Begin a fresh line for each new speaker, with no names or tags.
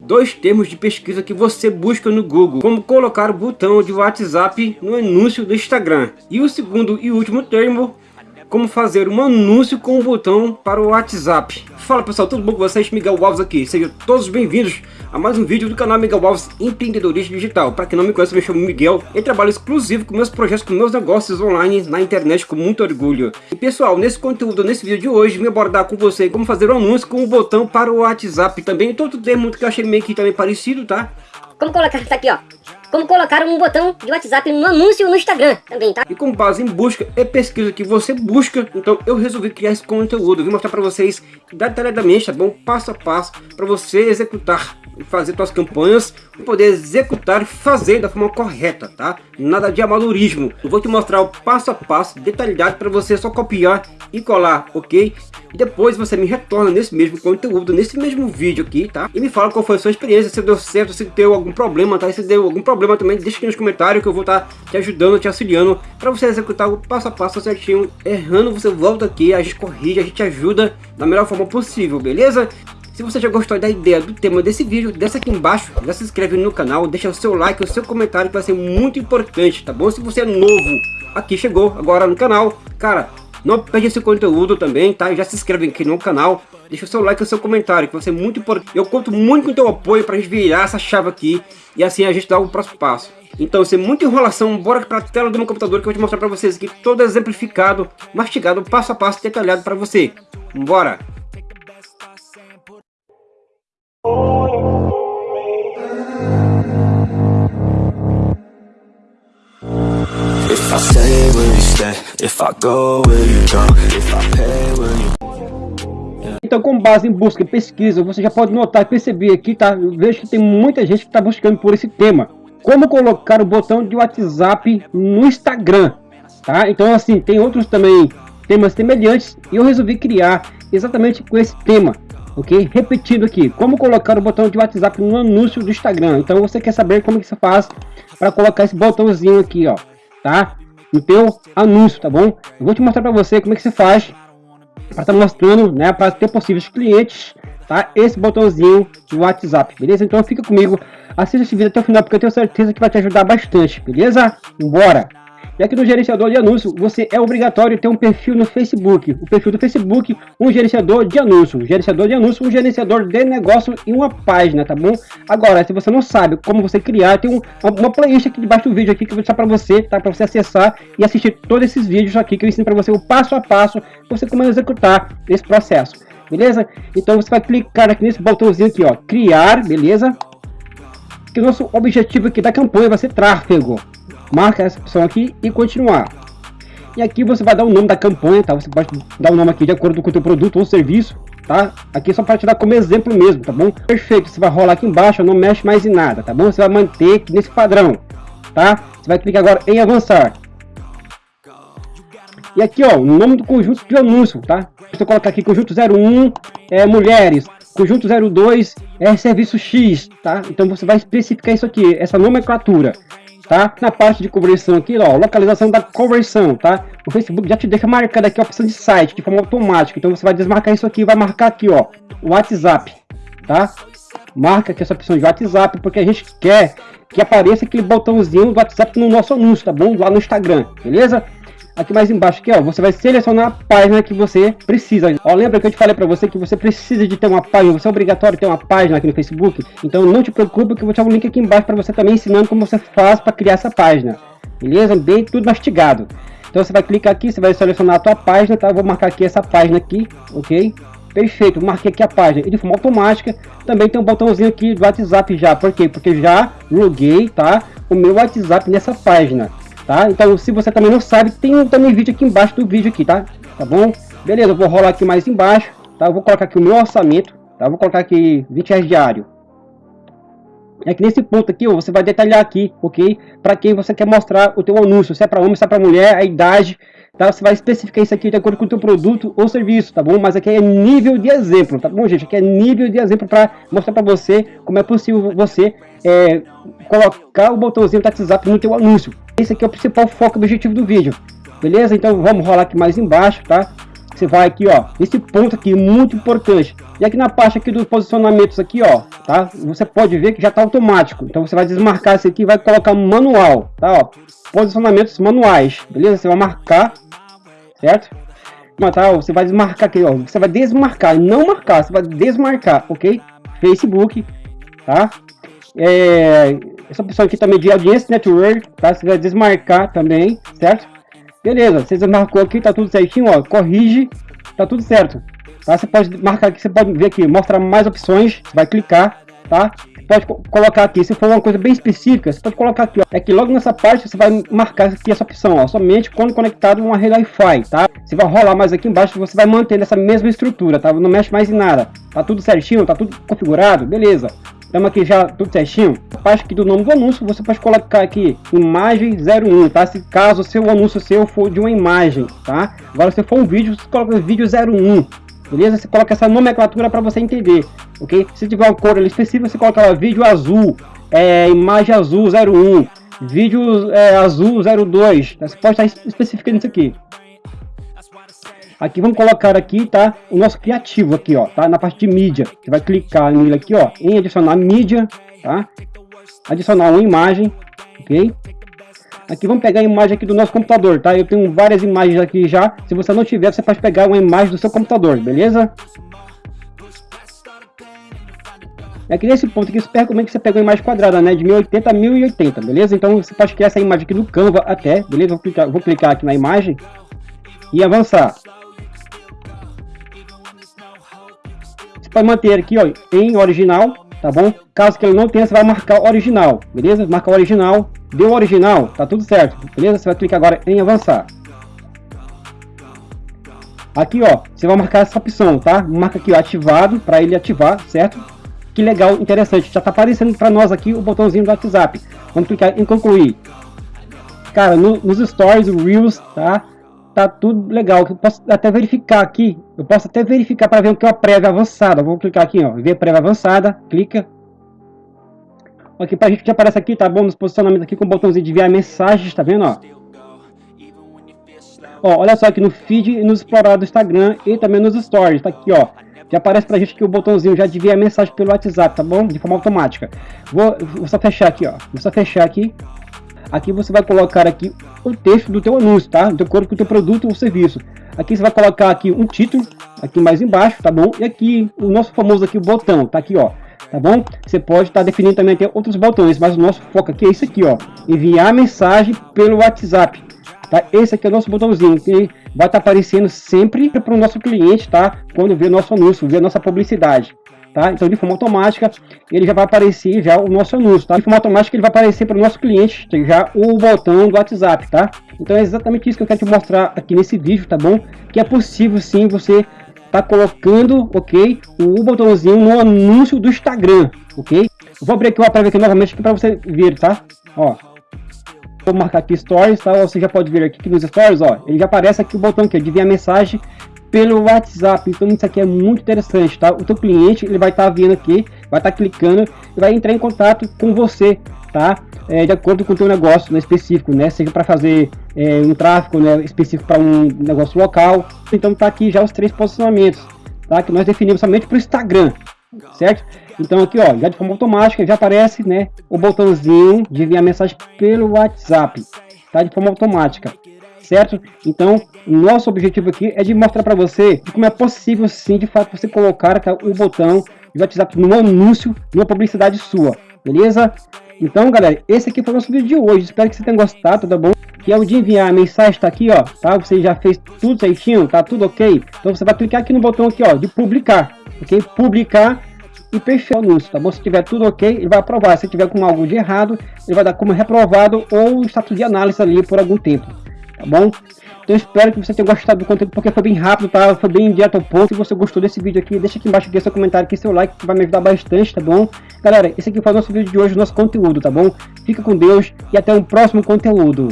dois termos de pesquisa que você busca no Google, como colocar o botão de WhatsApp no anúncio do Instagram. E o segundo e último termo como fazer um anúncio com o botão para o WhatsApp. Fala pessoal, tudo bom com vocês? Miguel Alves aqui. Sejam todos bem-vindos a mais um vídeo do canal Miguel Alves Empreendedorismo Digital. Para quem não me conhece, me chamo Miguel e trabalho exclusivo com meus projetos, com meus negócios online na internet com muito orgulho. E pessoal, nesse conteúdo, nesse vídeo de hoje, me abordar com você como fazer um anúncio com o botão para o WhatsApp. Também todo termo que eu achei meio que também parecido, tá?
Como colocar, tá aqui ó, como colocar um botão de WhatsApp no anúncio no Instagram também, tá?
E com base em busca e pesquisa que você busca, então eu resolvi criar esse conteúdo. Vim mostrar para vocês detalhadamente, tá bom? Passo a passo, para você executar e fazer suas campanhas, poder executar e fazer da forma correta, tá? Nada de amadorismo. Eu vou te mostrar o passo a passo detalhado para você só copiar e colar, ok? E depois você me retorna nesse mesmo conteúdo, nesse mesmo vídeo aqui, tá? E me fala qual foi a sua experiência, se deu certo, se deu algum problema, tá? E se deu algum problema também, deixa aqui nos comentários que eu vou estar tá te ajudando, te auxiliando para você executar o passo a passo certinho. Errando, você volta aqui, a gente corrige, a gente ajuda da melhor forma possível, beleza? Se você já gostou da ideia do tema desse vídeo, desce aqui embaixo, já se inscreve no canal, deixa o seu like, o seu comentário que vai ser muito importante, tá bom? Se você é novo, aqui chegou agora no canal, cara, não perde esse conteúdo também, tá? Já se inscreve aqui no canal, deixa o seu like e o seu comentário, que vai ser muito importante. Eu conto muito com o teu apoio pra gente virar essa chave aqui e assim a gente dá o próximo passo. Então, sem muita enrolação, bora para a tela do meu computador que eu vou te mostrar para vocês aqui todo exemplificado, mastigado, passo a passo, detalhado para você. Bora! If If I go, will you go? If I pay, will you... Então, com base em busca e pesquisa, você já pode notar e perceber aqui, tá? Eu vejo que tem muita gente que está buscando por esse tema. Como colocar o botão de WhatsApp no Instagram, tá? Então, assim, tem outros também temas semelhantes e eu resolvi criar exatamente com esse tema, ok? Repetindo aqui, como colocar o botão de WhatsApp no anúncio do Instagram. Então, você quer saber como que você faz para colocar esse botãozinho aqui, ó tá? No teu anúncio, tá bom? Eu vou te mostrar para você como é que você faz para estar tá mostrando, né, para ter possíveis clientes, tá? Esse botãozinho do WhatsApp, beleza? Então fica comigo, assista esse vídeo até o final porque eu tenho certeza que vai te ajudar bastante, beleza? Bora! E aqui no gerenciador de anúncio, você é obrigatório ter um perfil no Facebook. O perfil do Facebook, um gerenciador de anúncio. Um gerenciador de anúncio, um gerenciador de negócio e uma página, tá bom? Agora, se você não sabe como você criar, tem um, uma playlist aqui debaixo do vídeo aqui que eu vou deixar para você, tá? Para você acessar e assistir todos esses vídeos aqui que eu ensino para você o passo a passo você como executar esse processo. Beleza? Então você vai clicar aqui nesse botãozinho aqui, ó, criar, beleza? Que o nosso objetivo aqui da campanha vai ser tráfego marca essa opção aqui e continuar. E aqui você vai dar o nome da campanha, tá? Você pode dar o nome aqui de acordo com o teu produto ou serviço, tá? Aqui é só para te dar como exemplo mesmo, tá bom? Perfeito, você vai rolar aqui embaixo, não mexe mais em nada, tá bom? Você vai manter nesse padrão, tá? Você vai clicar agora em avançar. E aqui, ó, o nome do conjunto de anúncio, tá? Você colocar aqui conjunto 01 é mulheres, conjunto 02 é serviço X, tá? Então você vai especificar isso aqui, essa nomenclatura tá? Na parte de conversão aqui, ó, localização da conversão, tá? O Facebook já te deixa marcado aqui a opção de site de forma automática. Então você vai desmarcar isso aqui, vai marcar aqui, ó, o WhatsApp, tá? Marca aqui essa opção de WhatsApp, porque a gente quer que apareça aquele botãozinho do WhatsApp no nosso anúncio, tá bom? Lá no Instagram, beleza? Aqui mais embaixo aqui, ó, você vai selecionar a página que você precisa. Ó, lembra que eu te falei para você que você precisa de ter uma página, você é obrigatório ter uma página aqui no Facebook? Então não te preocupe que eu vou te dar um link aqui embaixo para você também ensinando como você faz para criar essa página. Beleza? Bem tudo mastigado. Então você vai clicar aqui, você vai selecionar a tua página, tá? Eu vou marcar aqui essa página aqui, ok? Perfeito, marquei aqui a página e de forma automática também tem um botãozinho aqui do WhatsApp já, por quê? Porque já loguei, tá? O meu WhatsApp nessa página tá? Então, se você também não sabe, tem um também vídeo aqui embaixo do vídeo aqui, tá? Tá bom? Beleza, eu vou rolar aqui mais embaixo, tá? Eu vou colocar aqui o meu orçamento, tá? Eu vou colocar aqui 20 reais diário. É que nesse ponto aqui, ó, você vai detalhar aqui, ok? Para quem você quer mostrar o teu anúncio, se é para homem, se é para mulher, a idade, tá? Você vai especificar isso aqui de acordo com o teu produto ou serviço, tá bom? Mas aqui é nível de exemplo, tá bom, gente? Aqui é nível de exemplo para mostrar para você como é possível você é, colocar o botãozinho do WhatsApp no teu anúncio. Esse aqui é o principal foco do objetivo do vídeo. Beleza? Então vamos rolar aqui mais embaixo, tá? você vai aqui, ó, esse ponto aqui, muito importante. E aqui na parte aqui dos posicionamentos aqui, ó, tá? Você pode ver que já tá automático. Então você vai desmarcar esse aqui vai colocar manual, tá? Ó, posicionamentos manuais, beleza? Você vai marcar, certo? Mas tá, você vai desmarcar aqui, ó. Você vai desmarcar, não marcar, você vai desmarcar, ok? Facebook, tá? É, essa opção aqui também de audiência network, tá? Você vai desmarcar também, certo? Beleza, você desmarcou aqui, tá tudo certinho, ó. Corrige, tá tudo certo. Tá? Você pode marcar aqui, você pode ver aqui, mostra mais opções, você vai clicar, tá? Pode colocar aqui, se for uma coisa bem específica, você pode colocar aqui, ó. É que logo nessa parte você vai marcar aqui essa opção, ó, somente quando conectado a uma rede Wi-Fi, tá? Você vai rolar mais aqui embaixo, você vai manter essa mesma estrutura, tá? Não mexe mais em nada. Tá tudo certinho, tá tudo configurado, beleza. Estamos aqui já tudo certinho. A parte aqui do nome do anúncio, você pode colocar aqui imagem 01, tá? Se caso seu anúncio seu for de uma imagem, tá? Agora se for um vídeo, você coloca vídeo 01, beleza? Você coloca essa nomenclatura para você entender, ok? Se tiver uma cor ali específica, você coloca lá vídeo azul, é, imagem azul 01, vídeo é, azul 02, tá? você pode estar especificando isso aqui. Aqui vamos colocar aqui, tá? O nosso criativo aqui, ó, tá? Na parte de mídia. Você vai clicar nele aqui, ó, em adicionar mídia, tá? Adicionar uma imagem, ok? Aqui vamos pegar a imagem aqui do nosso computador, tá? Eu tenho várias imagens aqui já. Se você não tiver, você pode pegar uma imagem do seu computador, beleza? Aqui nesse ponto aqui, super recomendo que você pegue uma imagem quadrada, né? De 1080 a 1080, beleza? Então você pode criar essa imagem aqui no Canva até, beleza? Vou clicar, vou clicar aqui na imagem e avançar. Você pode manter aqui, ó, em original, tá bom? Caso que ele não tenha, você vai marcar original, beleza? Marca original, deu original, tá tudo certo, beleza? Você vai clicar agora em avançar. Aqui, ó, você vai marcar essa opção, tá? Marca aqui, ó, ativado, para ele ativar, certo? Que legal, interessante. Já tá aparecendo para nós aqui o botãozinho do WhatsApp. Vamos clicar em concluir. Cara, no, nos stories, reels, tá? tá tudo legal. Eu posso até verificar aqui. Eu posso até verificar para ver o que é uma prévia avançada. Vou clicar aqui, ó, ver prévia avançada, clica. Aqui para a gente que aparece aqui, tá bom? Nos posicionamentos aqui com o botãozinho de enviar mensagens, tá vendo, ó? Ó, olha só aqui no feed e no explorar do Instagram e também nos stories, tá aqui, ó. Já aparece pra gente aqui o botãozinho já de enviar mensagem pelo WhatsApp, tá bom? De forma automática. Vou, vou só fechar aqui, ó. Vou só fechar aqui. Aqui você vai colocar aqui o texto do teu anúncio, tá? De acordo com o teu produto ou serviço. Aqui você vai colocar aqui um título, aqui mais embaixo, tá bom? E aqui o nosso famoso aqui o botão, tá aqui, ó. Tá bom? Você pode estar tá definindo também ter outros botões, mas o nosso foco aqui é isso aqui, ó. Enviar mensagem pelo WhatsApp. Tá? Esse aqui é o nosso botãozinho que vai estar tá aparecendo sempre para o nosso cliente, tá? Quando vê nosso anúncio, vê nossa publicidade tá? Então de forma automática ele já vai aparecer já o nosso anúncio, tá? De forma automática ele vai aparecer para o nosso cliente já o botão do WhatsApp, tá? Então é exatamente isso que eu quero te mostrar aqui nesse vídeo, tá bom? Que é possível sim você tá colocando, ok? O botãozinho no anúncio do Instagram, ok? Vou abrir aqui uma prévia aqui novamente para você ver, tá? Ó, vou marcar aqui Stories, tá? Você já pode ver aqui que nos Stories, ó, ele já aparece aqui o botão aqui de enviar mensagem pelo WhatsApp. Então isso aqui é muito interessante, tá? O teu cliente ele vai estar tá vendo aqui, vai estar tá clicando e vai entrar em contato com você, tá? É, de acordo com o teu negócio né, específico, né? Seja para fazer é, um tráfego né, específico para um negócio local. Então tá aqui já os três posicionamentos, tá? Que nós definimos somente para o Instagram, certo? Então aqui, ó, já de forma automática já aparece, né, o botãozinho de enviar mensagem pelo WhatsApp, tá? De forma automática certo? Então, nosso objetivo aqui é de mostrar para você como é possível sim, de fato, você colocar o botão de WhatsApp no anúncio, numa publicidade sua, beleza? Então, galera, esse aqui foi o nosso vídeo de hoje. Espero que você tenha gostado, tá bom? Que é o de enviar a mensagem, tá aqui, ó, tá? Você já fez tudo certinho, tá tudo ok? Então você vai clicar aqui no botão aqui, ó, de publicar, ok? Publicar e fechar o anúncio, tá bom? Se tiver tudo ok, ele vai aprovar. Se tiver com algo de errado, ele vai dar como reprovado ou status de análise ali por algum tempo tá bom? Então espero que você tenha gostado do conteúdo, porque foi bem rápido, tá? Foi bem direto ao ponto. Se você gostou desse vídeo aqui, deixa aqui embaixo aqui seu comentário aqui, seu like, que vai me ajudar bastante, tá bom? Galera, esse aqui foi o nosso vídeo de hoje, nosso conteúdo, tá bom? Fica com Deus e até o próximo conteúdo.